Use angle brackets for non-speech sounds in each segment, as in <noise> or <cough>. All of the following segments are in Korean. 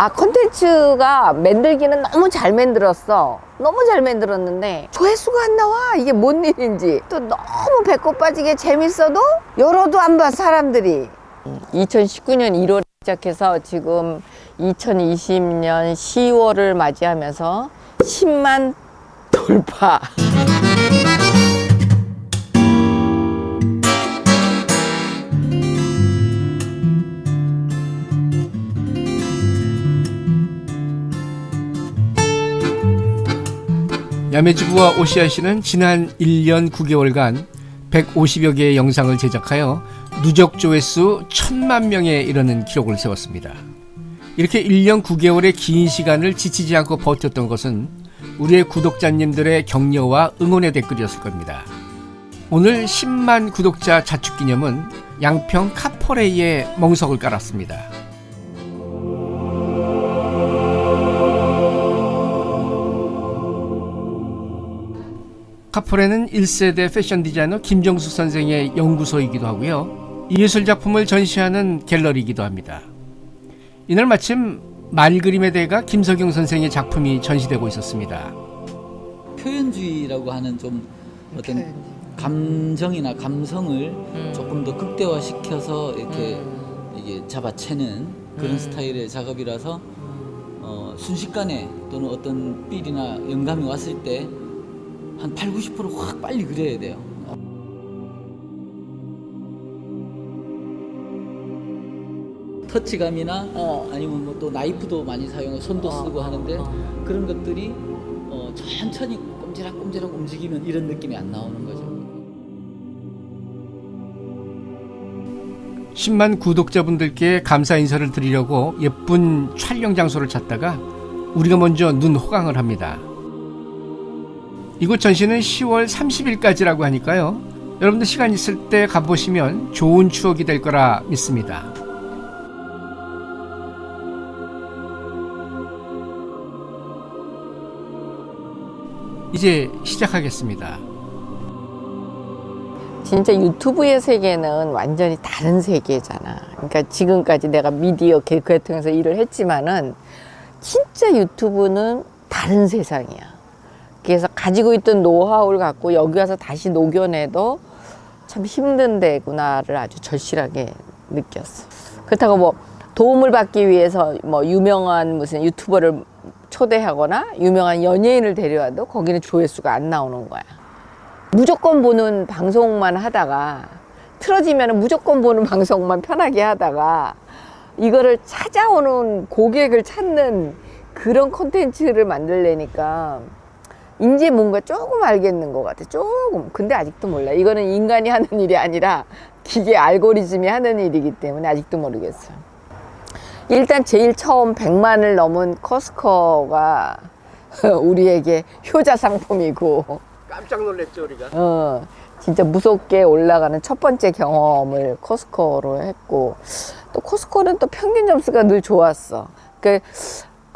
아 컨텐츠가 만들기는 너무 잘 만들었어. 너무 잘 만들었는데 조회수가 안 나와. 이게 뭔 일인지. 또 너무 배꼽 빠지게 재밌어도 열어도 안 봐 사람들이. 2019년 1월 시작해서 지금 2020년 10월을 맞이하면서 10만 돌파 야매주부와 오시아씨는 지난 1년 9개월간 150여 개의 영상을 제작하여 누적 조회수 1000만 명에 이르는 기록을 세웠습니다. 이렇게 1년 9개월의 긴 시간을 지치지 않고 버텼던 것은 우리의 구독자님들의 격려와 응원의 댓글이었을 겁니다. 오늘 10만 구독자 자축 기념은 양평 카퍼레이에 멍석을 깔았습니다. 카포레는 1세대 패션 디자이너 김정숙 선생의 연구소이기도 하고요. 예술 작품을 전시하는 갤러리이기도 합니다. 이날 마침 말그림의 대가 김석용 선생의 작품이 전시되고 있었습니다. 표현주의라고 하는 좀 어떤 감정이나 감성을 조금 더 극대화시켜서 이렇게 이게 잡아채는 그런 스타일의 작업이라서 어, 순식간에 또는 어떤 필이나 영감이 왔을 때 한 8, 90%확 빨리 그려야 돼요. 터치감이나 어. 아니면 뭐 또 나이프도 많이 사용하고 손도 어, 쓰고 하는데 어. 그런 것들이 어, 천천히 꼼지락꼼지락 움직이면 이런 느낌이 안 나오는 거죠. 10만 구독자분들께 감사 인사를 드리려고 예쁜 촬영 장소를 찾다가 우리가 먼저 눈 호강을 합니다. 이곳 전시는 10월 30일까지라고 하니까요. 여러분들 시간 있을 때 가보시면 좋은 추억이 될 거라 믿습니다. 이제 시작하겠습니다. 진짜 유튜브의 세계는 완전히 다른 세계잖아. 그러니까 지금까지 내가 미디어 개그에 통해서 일을 했지만은 진짜 유튜브는 다른 세상이야. 가지고 있던 노하우를 갖고 여기 와서 다시 녹여내도 참 힘든 데구나를 아주 절실하게 느꼈어. 그렇다고 뭐 도움을 받기 위해서 뭐 유명한 무슨 유튜버를 초대하거나 유명한 연예인을 데려와도 거기는 조회수가 안 나오는 거야. 무조건 보는 방송만 하다가 틀어지면 무조건 보는 방송만 편하게 하다가 이거를 찾아오는 고객을 찾는 그런 콘텐츠를 만들려니까 이제 뭔가 조금 알겠는 것 같아. 조금. 근데 아직도 몰라 이거는 인간이 하는 일이 아니라 기계 알고리즘이 하는 일이기 때문에 아직도 모르겠어요. 일단 제일 처음 100만을 넘은 커스커가 <laughs> 우리에게 효자 상품이고. 깜짝 놀랐죠 우리가. 어, 진짜 무섭게 올라가는 첫 번째 경험을 코스코로 했고 또 코스코는 또 평균 점수가 늘 좋았어. 그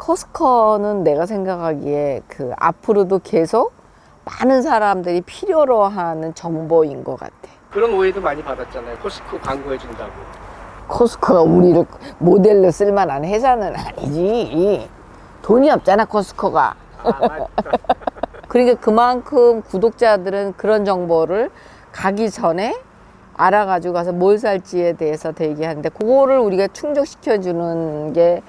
코스코는 내가 생각하기에 그 앞으로도 계속 많은 사람들이 필요로 하는 정보인 것 같아. 그런 오해도 많이 받았잖아요. 코스코 광고해 준다고. 코스코가 우리를 모델로 쓸만한 회사는 아니지. 돈이 없잖아 코스코가. 아. <laughs> 그러니까 그만큼 구독자들은 그런 정보를 가기 전에 알아가지고 가서 뭘 살지에 대해서 대기하는데 그거를 우리가 충족시켜주는 게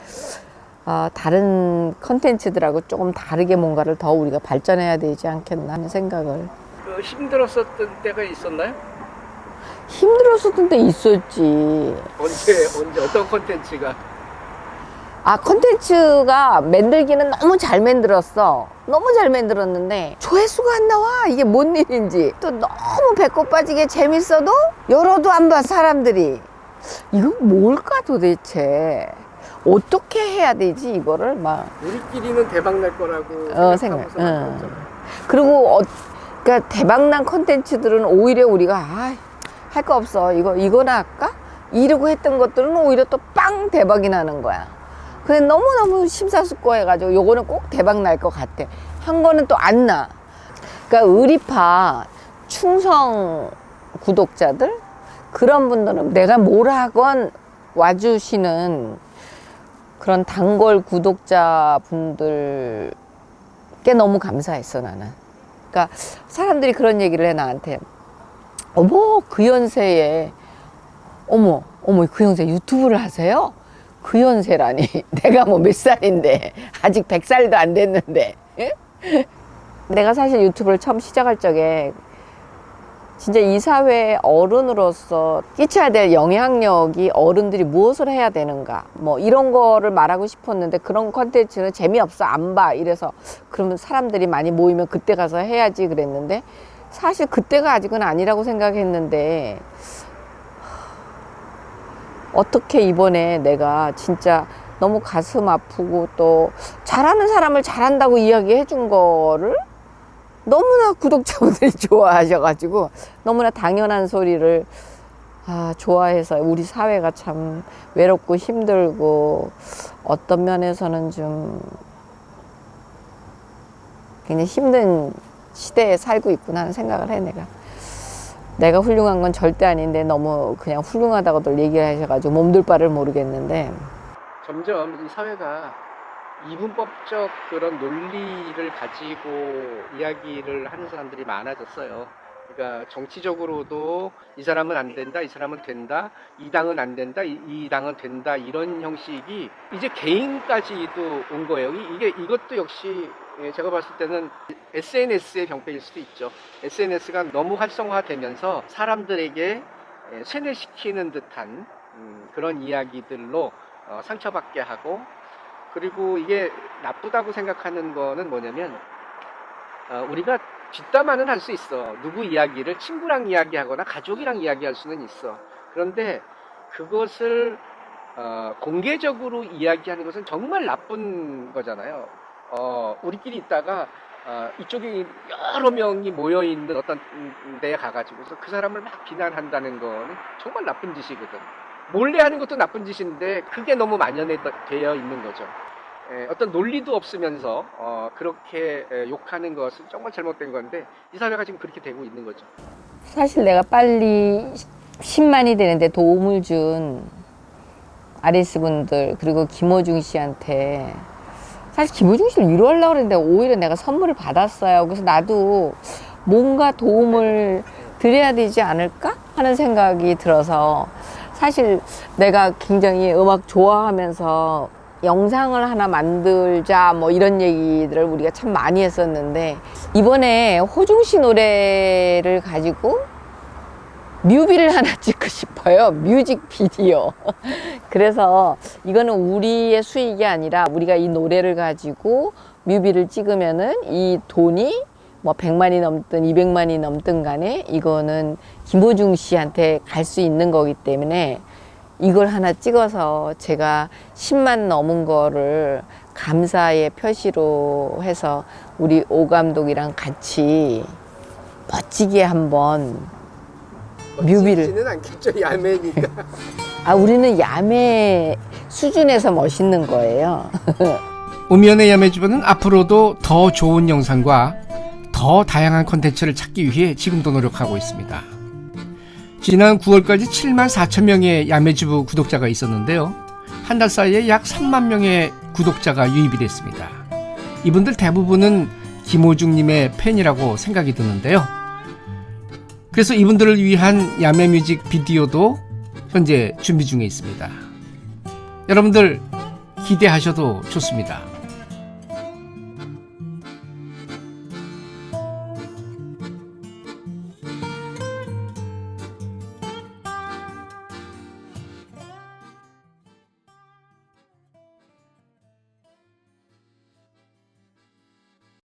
어, 다른 컨텐츠들하고 조금 다르게 뭔가를 더 우리가 발전해야 되지 않겠나 하는 생각을. 그 힘들었었던 때가 있었나요? 힘들었었던 때 있었지. 언제 언제 어떤 콘텐츠가? 아 컨텐츠가 만들기는 너무 잘 만들었어. 너무 잘 만들었는데 조회수가 안 나와. 이게 뭔 일인지. 또 너무 배꼽 빠지게 재밌어도 열어도 안 봐 사람들이. 이거 뭘까 도대체 어떻게 해야 되지 이거를 막 우리끼리는 대박 날 거라고 어, 생각. 응. 그리고 어, 그러니까 대박난 컨텐츠들은 오히려 우리가 아, 할 거 없어 이거 이거나 할까 이러고 했던 것들은 오히려 또 빵 대박이 나는 거야. 근데 너무너무 심사숙고해가지고 요거는 꼭 대박 날 것 같아. 한 거는 또 안 나. 그러니까 의리파 충성 구독자들? 그런 분들은 내가 뭘 하건 와주시는 그런 단골 구독자 분들께 너무 감사했어 나는. 그러니까 사람들이 그런 얘기를 해 나한테. 어머 그 연세에 어머 어머 그 연세 유튜브를 하세요? 그 연세라니 <laughs> 내가 뭐 몇 살인데 아직 백 살도 안 됐는데 예? 내가 사실 유튜브를 처음 시작할 적에 진짜 이 사회의 어른으로서 끼쳐야 될 영향력이 어른들이 무엇을 해야 되는가 뭐 이런 거를 말하고 싶었는데 그런 컨텐츠는 재미없어 안 봐 이래서 그러면 사람들이 많이 모이면 그때 가서 해야지 그랬는데 사실 그때가 아직은 아니라고 생각했는데 어떻게 이번에 내가 진짜 너무 가슴 아프고 또 잘하는 사람을 잘한다고 이야기해 준 거를 너무나 구독자분들이 <laughs> 좋아하셔가지고 너무나 당연한 소리를 아, 좋아해서 우리 사회가 참 외롭고 힘들고 어떤 면에서는 좀 굉장히 힘든 시대에 살고 있구나 하는 생각을 해 내가. 내가 훌륭한 건 절대 아닌데 너무 그냥 훌륭하다고들 얘기하셔가지고 몸둘 바를 모르겠는데. 점점 이 사회가 이분법적 그런 논리를 가지고 이야기를 하는 사람들이 많아졌어요. 그러니까 정치적으로도 이 사람은 안 된다, 이 사람은 된다, 이 당은 안 된다, 이, 이 당은 된다 이런 형식이 이제 개인까지도 온 거예요. 이- 이게 이것도 역시 예, 제가 봤을 때는 SNS의 병폐일 수도 있죠. SNS가 너무 활성화되면서 사람들에게 예, 세뇌시키는 듯한 음, 그런 이야기들로 어, 상처받게 하고 그리고 이게 나쁘다고 생각하는 거는 뭐냐면 어, 우리가 뒷담화는 할 수 있어. 누구 이야기를 친구랑 이야기하거나 가족이랑 이야기할 수는 있어. 그런데 그것을 어, 공개적으로 이야기하는 것은 정말 나쁜 거잖아요. 어, 우리끼리 있다가 어, 이쪽에 여러 명이 모여 있는 어떤 데에 가가지고서 그 사람을 막 비난한다는 거는 정말 나쁜 짓이거든. 몰래 하는 것도 나쁜 짓인데 그게 너무 만연되어 있는 거죠. 에, 어떤 논리도 없으면서 어, 그렇게 에, 욕하는 것은 정말 잘못된 건데 이 사회가 지금 그렇게 되고 있는 거죠. 사실 내가 빨리 10만이 되는데 도움을 준 아리스 분들 그리고 김호중 씨한테 사실 김호중 씨를 위로하려고 그랬는데 오히려 내가 선물을 받았어요. 그래서 나도 뭔가 도움을 드려야 되지 않을까 하는 생각이 들어서 사실 내가 굉장히 음악 좋아하면서 영상을 하나 만들자 뭐 이런 얘기들을 우리가 참 많이 했었는데 이번에 호중 씨 노래를 가지고 뮤비를 하나 <laughs> 찍고 싶어요. 뮤직비디오. <laughs> 그래서 이거는 우리의 수익이 아니라 우리가 이 노래를 가지고 뮤비를 찍으면은 이 돈이 뭐 100만이 넘든 200만이 넘든 간에 이거는 김호중 씨한테 갈 수 있는 거기 때문에 이걸 하나 찍어서 제가 10만 넘은 거를 감사의 표시로 해서 우리 오 감독이랑 같이 멋지게 한번 뮤비를. 는 않겠죠 야매니까. <laughs> 아, 우리는 야매 수준에서 멋있는 거예요. <laughs> 우면의 야매주부는 앞으로도 더 좋은 영상과 더 다양한 콘텐츠를 찾기 위해 지금도 노력하고 있습니다. 지난 9월까지 7만 4천 명의 야매주부 구독자가 있었는데요. 한 달 사이에 약 3만 명의 구독자가 유입이 됐습니다. 이분들 대부분은 김호중님의 팬이라고 생각이 드는데요. 그래서 이분들을 위한 야매 뮤직 비디오도 현재 준비 중에 있습니다. 여러분들 기대하셔도 좋습니다.